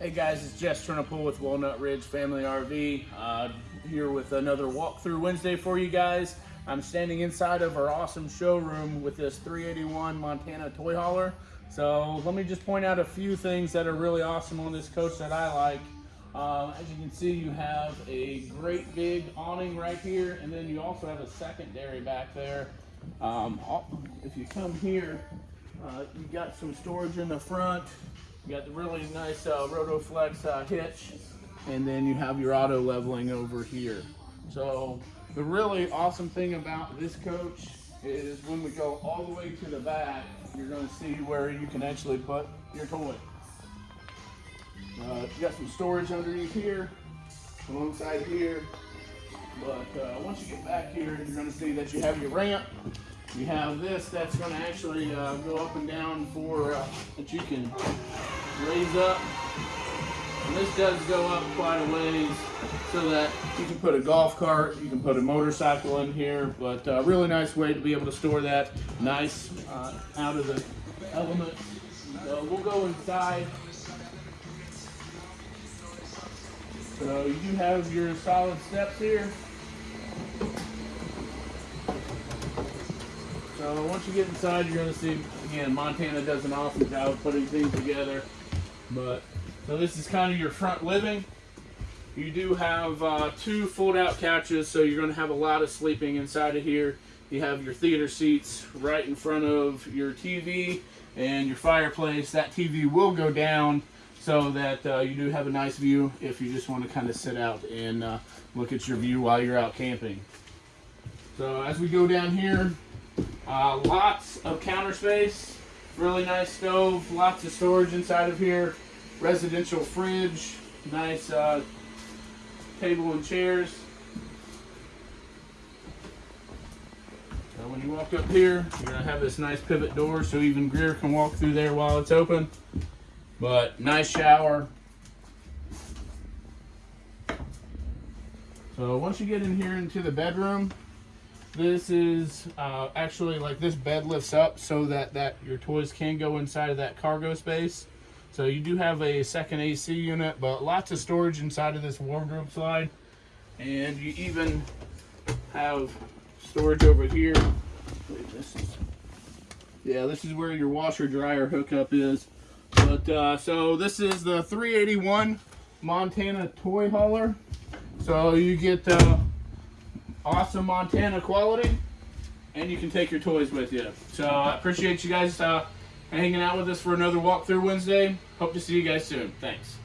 Hey guys, it's Jess Trinapool with Walnut Ridge Family RV. Uh, here with another walkthrough Wednesday for you guys. I'm standing inside of our awesome showroom with this 381 Montana toy hauler. So let me just point out a few things that are really awesome on this coach that I like. Uh, as you can see, you have a great big awning right here, and then you also have a secondary back there. Um, if you come here, uh, you got some storage in the front. You got the really nice uh, Rotoflex uh, hitch, and then you have your auto leveling over here. So the really awesome thing about this coach is when we go all the way to the back, you're going to see where you can actually put your toy. Uh, you got some storage underneath here, alongside here. But uh, once you get back here, you're going to see that you have your ramp. You have this that's going to actually uh, go up and down for uh, that you can raise up. And this does go up quite a ways so that you can put a golf cart, you can put a motorcycle in here, but a uh, really nice way to be able to store that nice uh, out of the elements. So we'll go inside. So you do have your solid steps here. So once you get inside, you're going to see, again, Montana does an awesome job putting things together. But, so this is kind of your front living. You do have uh, two fold-out couches, so you're going to have a lot of sleeping inside of here. You have your theater seats right in front of your TV and your fireplace. That TV will go down so that uh, you do have a nice view if you just want to kind of sit out and uh, look at your view while you're out camping. So as we go down here, uh, lots of counter space, really nice stove, lots of storage inside of here, residential fridge, nice uh, table and chairs. So when you walk up here, you're gonna have this nice pivot door so even Greer can walk through there while it's open. But nice shower. So once you get in here into the bedroom, this is uh, actually like this bed lifts up so that, that your toys can go inside of that cargo space. So you do have a second AC unit, but lots of storage inside of this wardrobe slide. And you even have storage over here. This is, yeah, this is where your washer dryer hookup is. But uh, so this is the 381 Montana toy hauler. So you get uh, awesome Montana quality, and you can take your toys with you. So I appreciate you guys uh, hanging out with us for another walkthrough Wednesday. Hope to see you guys soon. Thanks.